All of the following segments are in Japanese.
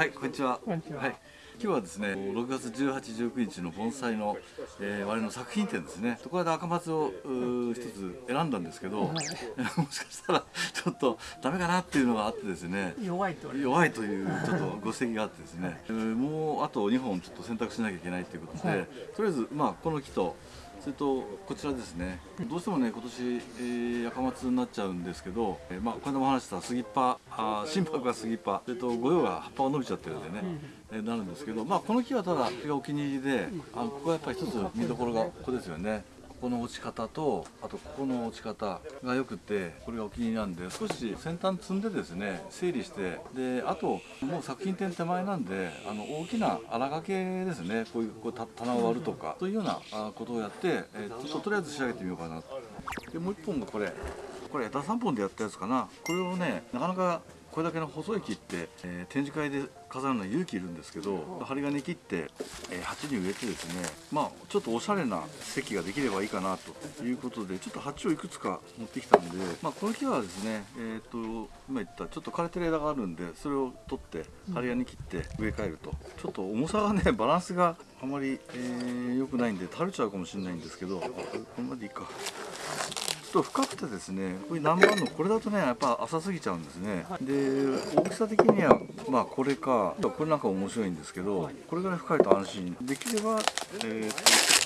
はい、こんにちは。今日はですね、6月18、19日の盆栽の、えー、我々の作品展ですね。そこで赤松を一つ選んだんですけど、はい。もしかしたらちょっとダメかなっていうのがあってですね。弱いと弱いという ちょっとご指摘があってですね、えーもうあと2本ちょっと選択しなきゃいけないということで、はい。とりあえずまあこの木とそれとこちらですね。どうしてもね今年、えー、赤松になっちゃうんですけど、えーまあこの間も話した杉っ葉あー心拍が杉っ葉それと御用が葉っぱが伸びちゃってるんでね、えーなるんですけどまあこの木はただ木がお気に入りで、あのここはやっぱり一つ見どころがここですよねここの落ち方とあとここの落ち方がよくてこれがお気に入りなんで少し先端積んでですね整理してであともう作品展手前なんであの大きな荒掛けですねこういうこう棚を割るとかそういうようなことをやって、えーちょっととりあえず仕上げてみようかなでもう一本がこれ。これ枝3本でやったやつかな。これをねなかなかこれだけの細い木って、えー展示会で飾るのは勇気いるんですけど針金切って、えー鉢に植えてですねまあちょっとおしゃれな席ができればいいかなということでちょっと鉢をいくつか持ってきたんで、まあ、この木はですねえっ、と今言ったちょっと枯れてる枝があるんでそれを取って針金切って植え替えると。ちょっと重さがね バランスがあまり、えー良くないんで垂れちゃうかもしれないんですけどこれまでいいか。ちょっと深くてですねこれ何番のこれだとねやっぱ浅すぎちゃうんですね、で大きさ的にはまあこれかこれなんか面白いんですけどこれぐらい深いと安心。できればえー、と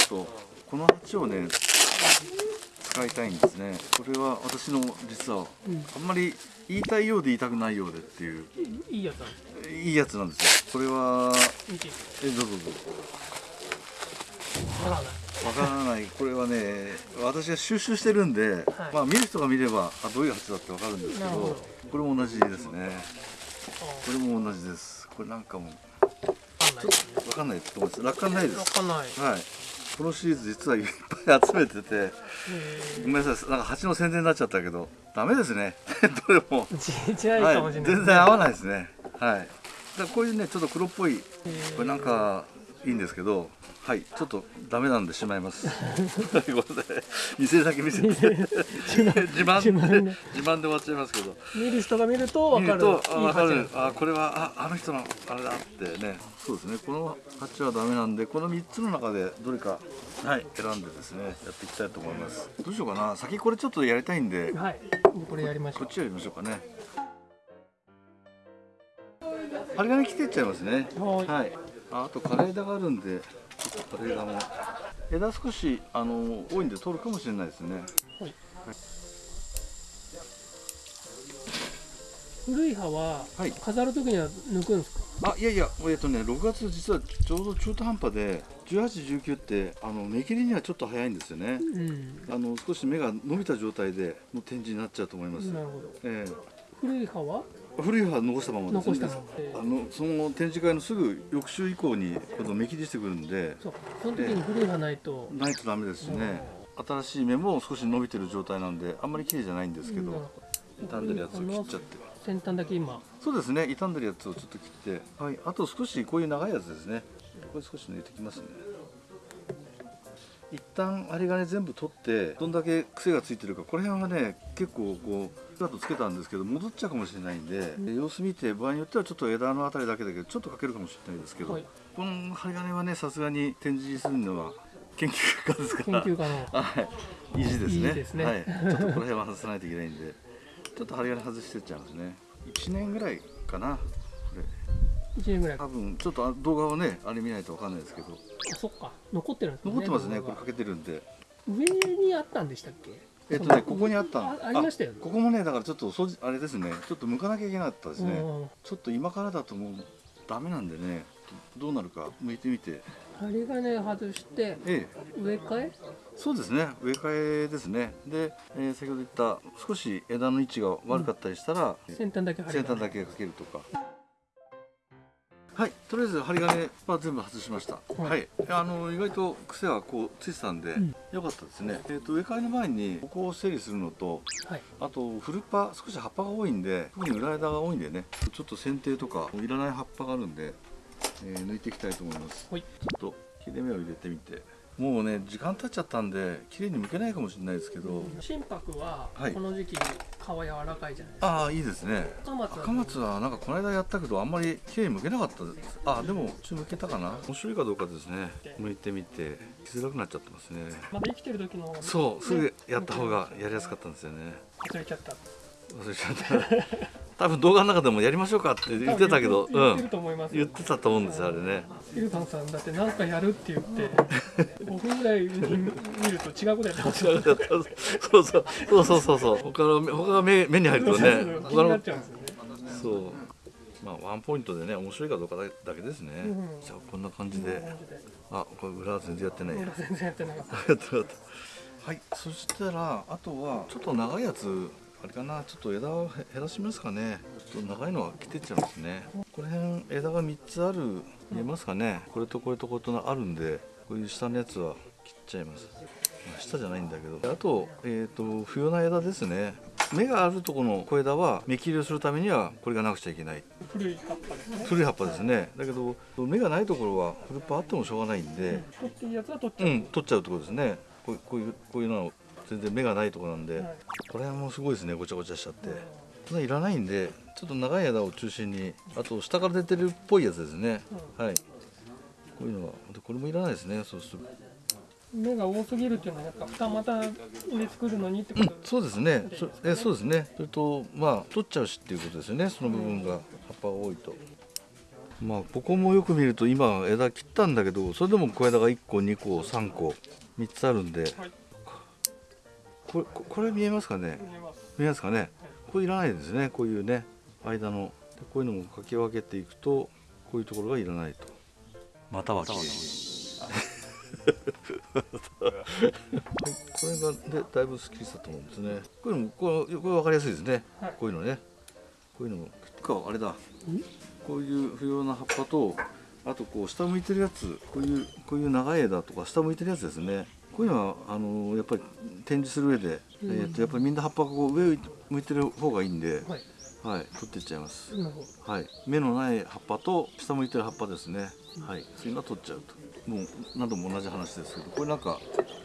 ちょっとこの鉢をね使いたいんですね。これは私の実はあんまり言いたいようで言いたくないようでっていう。いいやつなんですいいやつなんですよ。これはえどうぞどうぞわからない。これはね私が収集してるんで、まあ見る人が見ればあどういう鉢だってわかるんですけどこれも同じですね。これも同じです。これなんかもわかんないですね。わかんないと思います。楽観ないです。わかんない。はい。このシリーズ実はいっぱい集めててへごめんなさい。なんか鉢の宣伝になっちゃったけどダメですね。どれも。全然合わないですね。はい。だこういうねちょっと黒っぽいこれなんかいいんですけどはいちょっとダメなんでしまいます。はいごめんなさい見せて。自慢でね自慢で終わっちゃいますけど。見る人が見るとわ見る。かるとあ分かる。あこれはああの人のあれだってね。そうですね。この鉢はダメなんでこの3つの中でどれかはい選んでですねやっていきたいと思います。どうしようかな。先これちょっとやりたいんで。はい。これやりましょう。こっちやりましょうかね。針金切っていっちゃいますね。はい。はい。ああと枯れ枝があるんでちょっと枯れ枝も枝少しあの多いんで取るかもしれないですね。はい。古い葉ははい。飾るときには抜くんですか？あいやいやえっとね6月実はちょうど中途半端で1819ってあの芽切りにはちょっと早いんですよね。うん。あの少し芽が伸びた状態での展示になっちゃうと思います。なるほど。え古い葉は？え古い葉は残したままです残したままあのその展示会のすぐ翌週以降に今度芽切りしてくるんで。そうその時に古い葉ないと。ないとダメですしね。新しい芽も少し伸びてる状態なんであんまり綺麗じゃないんですけど。傷んでるやつを切っちゃって。先端だけ今。そうですね。傷んでるやつをちょっと切って。はい。あと少しこういう長いやつですね。これ少し抜いてきますね一旦針金全部取ってどんだけ癖がついてるかこの辺はね結構こうスカートつけたんですけど戻っちゃうかもしれないんで、様子見て場合によってはちょっと枝のあたりだけだけどちょっとかけるかもしれないですけど、はいこの針金はねさすがに展示するのは研究家ですから研究家の はい、意地ですね。ですねはい、ちょっとこの辺は外さないといけないんで、ちょっと針金外してっちゃうんですね。1年ぐらいかな。これ1年ぐらい。多分ちょっとあ動画をね、あれ見ないとわかんないですけど、あそっか。残ってるんですね。残ってますね。これかけてるんで。上にあったんでしたっけ？えっとね、ここにあったの。あありましたよね。ここもね、だからちょっと掃除あれですね。ちょっと剥かなきゃいけなかったですね。うんちょっと今からだともうダメなんでね、どうなるか剥いてみて。針金外してええ。植え替え？そうですね。植え替えですね。で、えー先ほど言った少し枝の位置が悪かったりしたら、先端だけ先端だけかけるとかはいとりあえず針金は全部外しました。はい。はい、あの意外と癖はこうついてたんで、ん。よかったですね、えー、と植え替えの前にここを整理するのとはい。あとフルパ少し葉っぱが多いんで特に裏枝が多いんでねちょっと剪定とかいらない葉っぱがあるんで、えー抜いていきたいと思います。はい。ちょっと切れ目を入れてみてもうね時間経っちゃったんで綺麗に剥けないかもしれないですけど。心拍ははい。この時期皮柔らかいじゃないですか、ああいいですね。赤松は。赤松はなんかこの間やったけどあんまり綺麗に剥けなかったです。あでもちょっと剥けたかな。面白いかどうかですね。剥いてみて着づらくなっちゃってますね。まだ生きてる時のそうすぐやった方がやりやすかったんですよね。忘れちゃった忘れちゃった。多分動画の中でもやりましょうかって言ってたけどうん。言ってると思いますよ。言ってたと思うんですよあれね。ヒルタンさん。だって何かやるって言って5分ぐらいに見ると違うことやってますよそうそうそうそうそうそう他の他が目目に入るとね他そうまあワンポイントでね面白いかどうかだけですね、うん。じゃあこん。な感じであこれ裏は全然やってないや裏全然ややってなかったはいそしたらあとはちょっと長いやつあれかなちょっと枝を減らしますかね。ちょっと長いのは切ってっちゃいますね。この辺枝が3つある見えますかね。これとこれとこれとあるんでこういう下のやつは切っちゃいます。まあ下じゃないんだけど。あと,、えー、と不要な枝ですね。芽があるところの小枝は芽切りをするためにはこれがなくちゃいけない。古い葉っぱですね。古い葉っぱですね。だけど芽がないところは古っ葉あってもしょうがないんで、取っていいやつは取っちゃう、うん、取っちゃうってことですね。こういうこういうのは全然芽がないところなんで、はい。これはもうすごいですねごちゃごちゃしちゃって、そんないらないんでちょっと長い枝を中心にあと下から出てるっぽいやつですね、はい。こういうのはでこれもいらないですねそうする芽が多すぎるっていうのはやっぱ二股で作るのにってうんこと、そうですね。そえそうですね。それとまあ取っちゃうしっていうことですよね。その部分が葉っぱが多いと。まあここもよく見ると今枝切ったんだけどそれでも小枝が1個2個3個3つあるんではいこれここれ見えますかね？見えます。見えますかね？これいらないですね。こういうね間の。でこういうのもかき分けていくとこういうところがいらないと。またはきはい、これがでだいぶすっきりしたと思うんですね。これもこれこれ分かりやすいですね、はい。こういうのね。こういうのも。かあれだ。こういう不要な葉っぱとあとこう下向いてるやつ。こういうこういう長い枝とか下向いてるやつですねこういうのはあのやっぱり展示する上で、うんえー、とやっぱりみんな葉っぱがこう上向いてる方がいいんで、はいはい、取っていっちゃいます。はい、芽のない葉っぱと下向いてる葉っぱですね。はい、そういうのは取っちゃうと。もう何度も同じ話ですけど、これなんか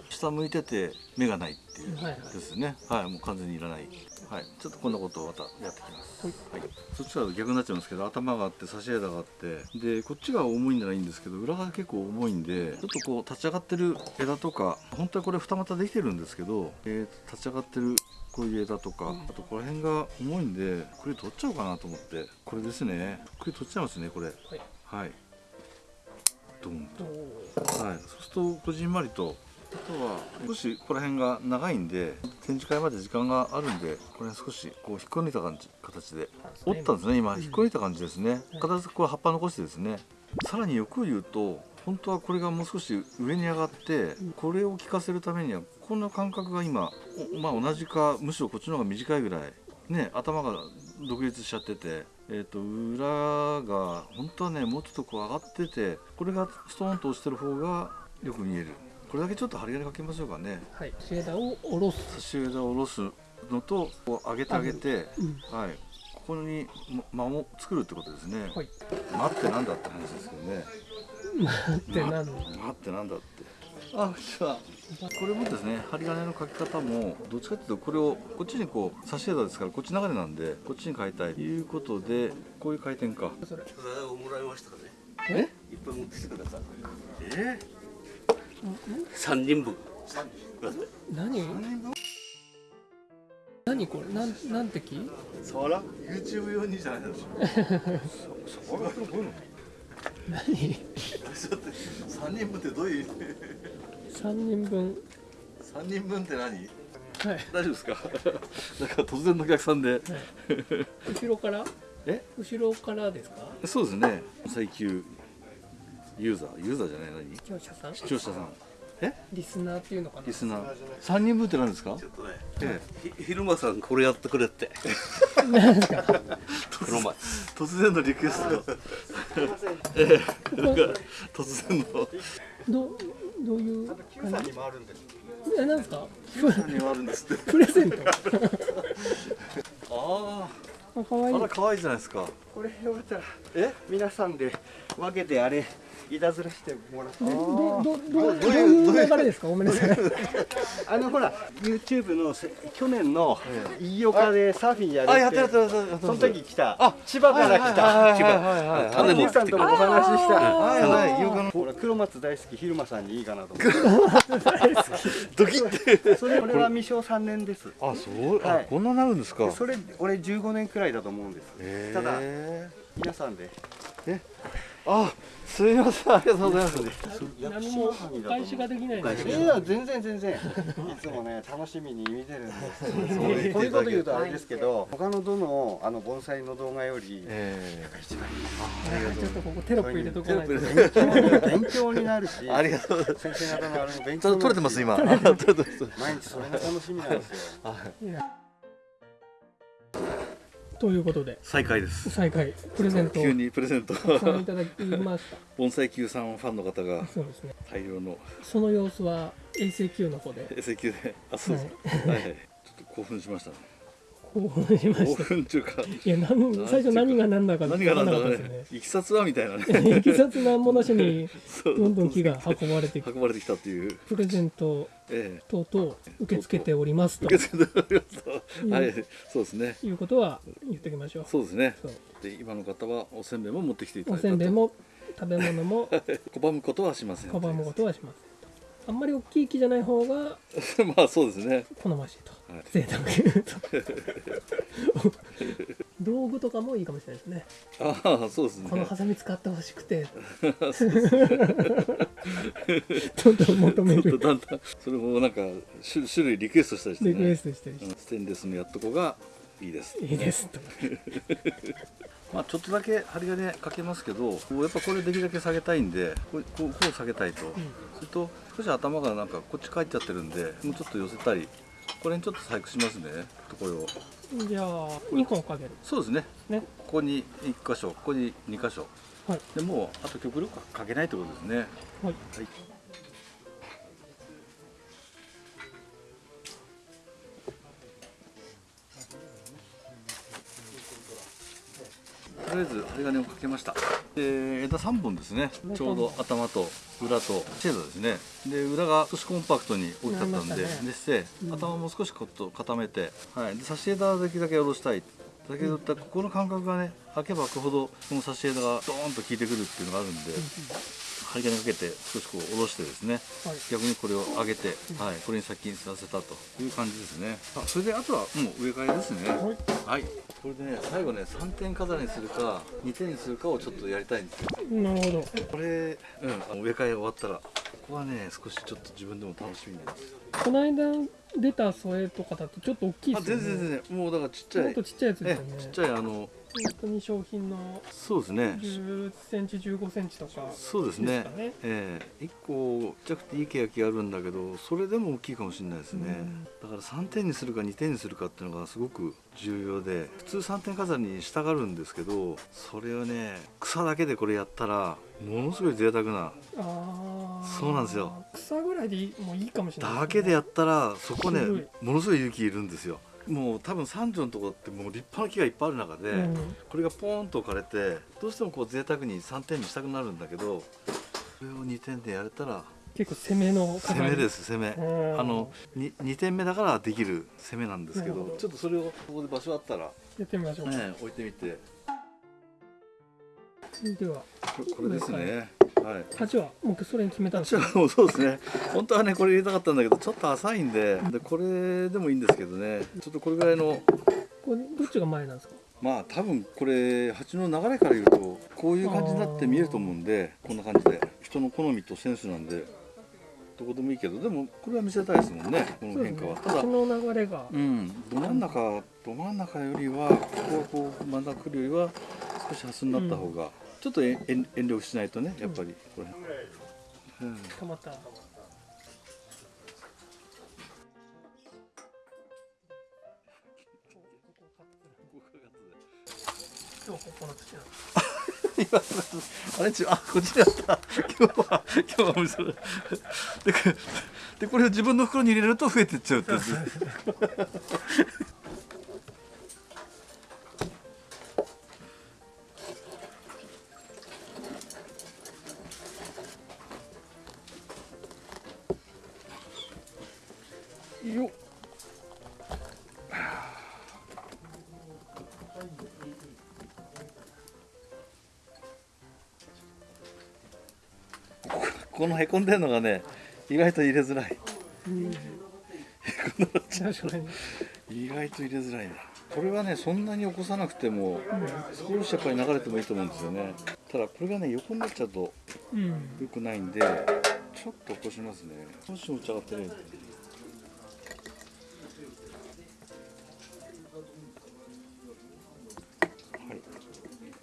下向いてて芽がないっていうはいはいですね。はい、もう完全にいらない。はい、ちょっとこんなことをまたやってきます。はい。はい、そっちは逆になっちゃうんですけど、頭があって差し枝があって、でこっちが重いんじゃないんですけど、裏が結構重いんで、ちょっとこう立ち上がってる枝とか、本当はこれ二股できてるんですけど、えー、立ち上がってるこういう枝とか、あとこの辺が重いんでこれ取っちゃおうかなと思って。これですね。これ取っちゃいますねこれ。はい。はい。ドン。おとはい。そうするとこじんまりと。あとは少しここら辺が長いんで展示会まで時間があるんでこれ少しこう引っこ抜いた感じ形で。折ったんですね今。引っこ抜いた感じですね。形これ葉っぱ残してですね。さらに欲を言うと本当はこれがもう少し上に上がってこれを効かせるためにはこんな感覚が今おまあ同じかむしろこっちの方が短いぐらいね頭が独立しちゃっててえー、と裏が本当はねもうちょっとこう上がっててこれがストーンと落ちてる方がよく見えるこれだけちょっと針金かけましょうかね。はい。枝を下ろす。差し枝を下ろすのとこう上げてあげて、うん。はい、ここにま間を作るってことですね、はい。待ってなんだって話ですけどね。ってなん待ってなんだって。あじゃあこれもですね針金のかけ方もどっちかっていうとこれをこっちにこう差し枝ですからこっち流れなんでこっちに変えたいということでこういう回転か。それ。それをもらいましたからね。え？いっぱい持ってきてください。え？三人分。何？何これ？なん何滴そら YouTube 用にじゃないでしょそそらこういうの。何？ちょっと3人分ってどういう三人分。3人分って何？はい。大丈夫ですか？なんか突然のお客さんで。後ろから？え？後ろからですか？そうですね。最級ユーザーユーザーじゃない何？視聴者さん？視聴者さん。え？リスナーっていうのかな？リスナー。3人分って何ですか？ちょっとね。えひ昼間さんこれやってくれって。何ですか？この前。え突然のリクエスト。ええ。なんか突然の。どうどういう感じ？えなんで。すか？何があるんですって。プレゼント。ああ可愛い。ああら可愛いじゃないですか。これよかったらえ？皆さんで分けてあれいたずらしてもらってでどどどどういう流れですか？ごめんなさい。あのほら YouTube のせ去年の飯岡でサーフィンやるって。その時来た。千葉から来た。千葉。あの兄さんともお話しした。はいはい。あの飯岡のほら黒松大好き昼間さんにいいかなと思って。ドキッて。それこれは未生3年です。あそう。はい。こんななるんですか。それ俺15年くらいだと思うんです。ただ皆さんであすいませんありがとうございます。何もお返しができない。全然全然。いつもね楽しみに見てるんです。こういうこと言うとあれですけど他のどのあの盆栽の動画よりえ一番いいちょっとここテロップ入れとかな。いと勉強勉強になるしえありがとうございます。先生方のあれも勉強取れてます今。毎日それが楽しみなんですよということで。再開です。再開。プレゼント。を急にプレゼント。たくさんいただきまし 盆栽球さんファンの方がたそうですね。大量の。その様子は衛星級の方で。衛星球で。あそうですはいはい。ちょっと興奮しましたね興奮しま興した。奮中かいやなん最初何が何だか何がなんだかね。いきさつはみたいなね。いきさつなんもなしにどんどん木が運ばれて運ばれてきたっていう。プレゼントええ等々受け付けておりますと。受け付けておりますと。うん。はいそうですね。いうことは言っておきましょう。そうですね。で今の方はおせんべいも持ってきていたおだいたと。せんべいも食べ物も 拒むことはしません。拒むことはしませんとあんまり大きい木じゃない方が まあそうですね。好ましいと、はい。贅沢に言うと。道具とかもいいかもしれないですね。ああそうですね。このハサミ使ってほしくて。どんどん求める。だんだんそれもなんか種種類リクエストしたりしてね。リクエストしたりしうん。ステンレスのやっとこがいいです。ていいですと。まあちょっとだけ針金かけますけどやっぱこれできるだけ下げたいんでこうこう下げたいと、それと少し頭がなんかこっち返っちゃってるんでもうちょっと寄せたりこれにちょっと細工しますねこれを。じゃあ2本かける。そうですね。ね。ここに1箇所ここに2箇所。はい。でもうあと極力かけないってことですね。はい。はいとりあえず針金をかけました。で枝3本ですね。ちょうど頭と裏とシェードですね。で裏が少しコンパクトに大きかったんでね。でして頭も少しこっと固めて、はい、で差し枝だけだけ下ろしたいだけどここの感覚がね開けば開くほどこの差し枝がドーンと効いてくるっていうのがあるんで針金かけて少しこう下ろしてですねはい。逆にこれを上げて、はい、これに先にさせたという感じですね。あそれであとはもう植え替えですね。はい。これでね最後ね3点飾りにするか2点にするかをちょっとやりたいんですよ。なるほど。これ、うん、植え替え終わったらここはね少しちょっと自分でも楽しみです。よこの間出た添えとかだとちょっと大きいあですよね。全然全然。もうだからちっちゃい。もっとちっちゃいやつですえよね。ちっちゃいあの本当に商品のそうですね。10センチ15センチとかそうですね。ええ。1個ちっちゃくていいケヤキあるんだけどそれでも大きいかもしれないですね、だから3点にするか2点にするかっていうのがすごく重要で普通3点飾りにしたがるんですけどそれをね草だけでこれやったらものすごい贅沢な。そうなんですよ。草ぐらいでいいもういいかもしれないだけでやったらそこねものすごい勇気いるんですよ。もう多分三条のところってもう立派な木がいっぱいある中で、うん。これがポーンと置かれてどうしてもこう贅沢に3点にしたくなるんだけどそれを2点でやれたら結構攻めの攻めですす攻め。うん。あの 2, 2点目だからできる攻めなんですけどちょっとそれをここで場所あったら、やってみましょう、ね、置いてみてでは。ここれですね。はい。鉢はもうそれに決めたんですもうそうですね。本当はねこれ入れたかったんだけどちょっと浅いんででこれでもいいんですけどね。ちょっとこれぐらいのこれどっちが前なんですか？まあ多分これ鉢の流れから言うとこういう感じになって見えると思うんでこんな感じで。人の好みとセンスなんでどこでもいいけどでもこれは見せたいですもんね。この変化は、ただこの流れが。うん。ど真ん中ど真ん中よりはここはこう真ん中来るよりは少し端になった方が、ちょっと遠慮しないとねやっぱりこれ、うん。たまった。今日ここの土なんですあれちあこっちにあった今日は今日は嘘だででこれを自分の袋に入れると増えてっちゃうってやつここのへこんでるのがね意外と入れづらい。うん。意外と入れづらいな。これはねそんなに起こさなくても少しやっぱり流れてもいいと思うんですよね。ただこれがね横になっちゃうとうん。良くないんでちょっと起こしますね。少し持ち上がってね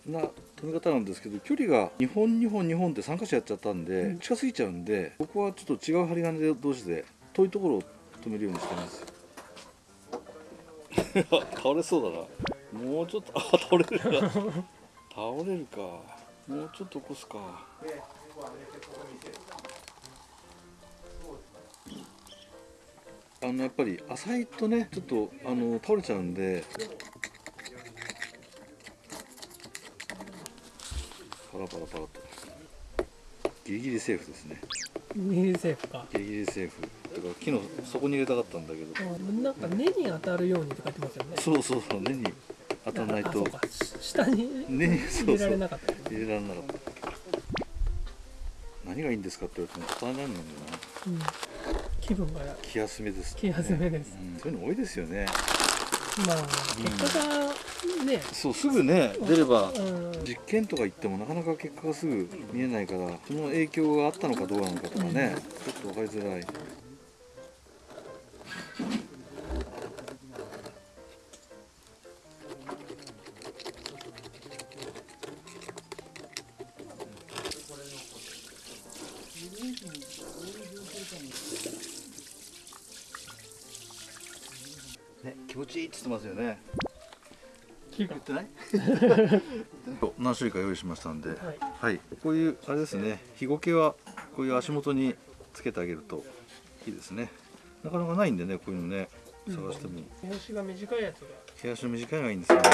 な止め方なんですけど距離が2本2本2本って3箇所やっちゃったんで、近すぎちゃうんでここはちょっと違う針金同士で遠いところを止めるようにしてます。倒れそうだな。もうちょっとあ倒れるか。倒れるか。もうちょっと起こすか。あのやっぱり浅いとねちょっとあの倒れちゃうんでパラパラパラとギリギリセーフですね。ミリセーフか。ギリギリセーフ。だから木の底に入れたかったんだけど。あなんか根に当たるようにって書いてますよね。そうそうそう。根に当たらないと。下に入れられなかったよね。入れられなかった。何がいいんですかって言われても答えられないんだよな。うん。気分が気休めです、気休めです。うん、そういうの多いですよね。まあ結果がね。そうすぐね出ればうん。実験とか言ってもなかなか結果がすぐ見えないからその影響があったのかどうなのかとかね、ちょっと分かりづらい。ね気持ちいいって言ってますよね言ってない？何種類か用意しましたんで。はい。はい、こういうあれですね。日ゴケはこういう足元につけてあげるといいですね。なかなかないんでねこういうのね。探しても。毛足が短いやつが。毛足の短いのがいいんですよね。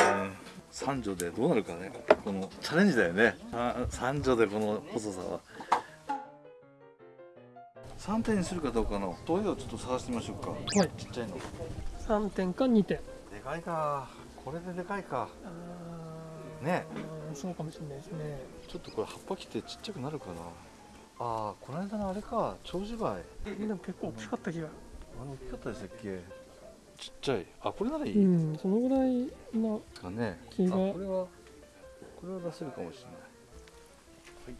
三女でどうなるかね。このチャレンジだよね。あ三女でこの細さは。3点にするかどうかの問いをちょっと探してみましょうか。はい。ちっちゃいの。で3点か2点。かいかこれででかいか。ねうんそうかもしれないですね。ちょっとこれ葉っぱ切ってちっちゃくなるかな。ああこの間のあれか。長寿梅。でも結構大きかった気が。あの大きかったでしたっけ。ちっちゃい。あこれならいい、うんそのぐらいなかね。気これはこれは出せるかもしれない。はい。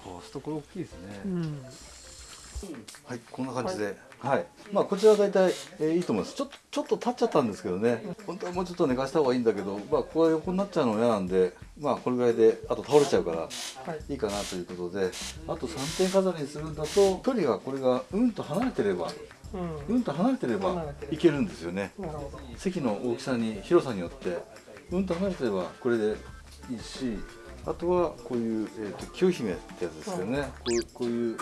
あそうするとこれ大きいですね、うん。はい、こんな感じで、はい、まあこちらは大体、えーいいと思います。ちょっとちょっと立っちゃったんですけどね。本当はもうちょっと寝かした方がいいんだけど、まあここが横になっちゃうの嫌なんで、まあこれぐらいであと倒れちゃうからはい。いいかなということで、あと3点飾りにするんだと距離がこれがうんと離れてれば、うん。うんと離れてればいけるんですよね。席の大きさに広さによって。うんと離れてればこれでいいしあとはこういう、えー、と清姫ってやつですよね、こうこういう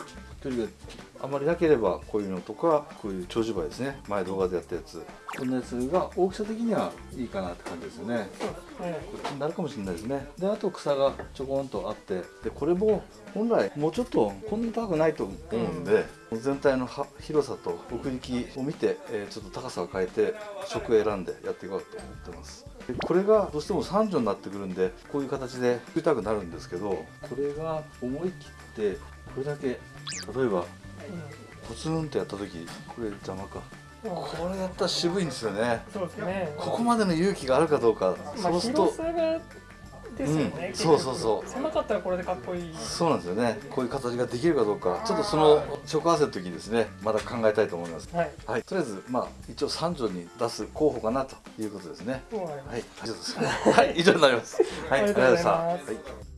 距離があまりなければこういうのとかこういう長寿梅ですね。前動画でやったやつ。こんなやつが大きさ的にはいいかなって感じですよね。そうですね。こっちになるかもしれないですね。であと草がちょこんとあって。でこれも本来もうちょっとこんな高くないと思うんで、全体のは広さと奥行きを見て、えーちょっと高さを変えて食を選んでやっていこうと思ってます。でこれがどうしても三女になってくるんでこういう形で作りたくなるんですけどこれが思い切ってこれだけ例えばポツンとやった時これ邪魔か。うんこれやったら渋いんですよね。そうですね。ここまでの勇気があるかどうか、まあそうすると広さがですよね、うんそうそうそう。狭かったらこれでかっこいい。そうなんですよね。こういう形ができるかどうかちょっとその食合わせの時にですねまだ考えたいと思います。はい。はい。とりあえずまあ一応三女に出す候補かなということですね。はい。以上です。はい。以上になります。はい。ありがとうございます。ありがとうございました。はい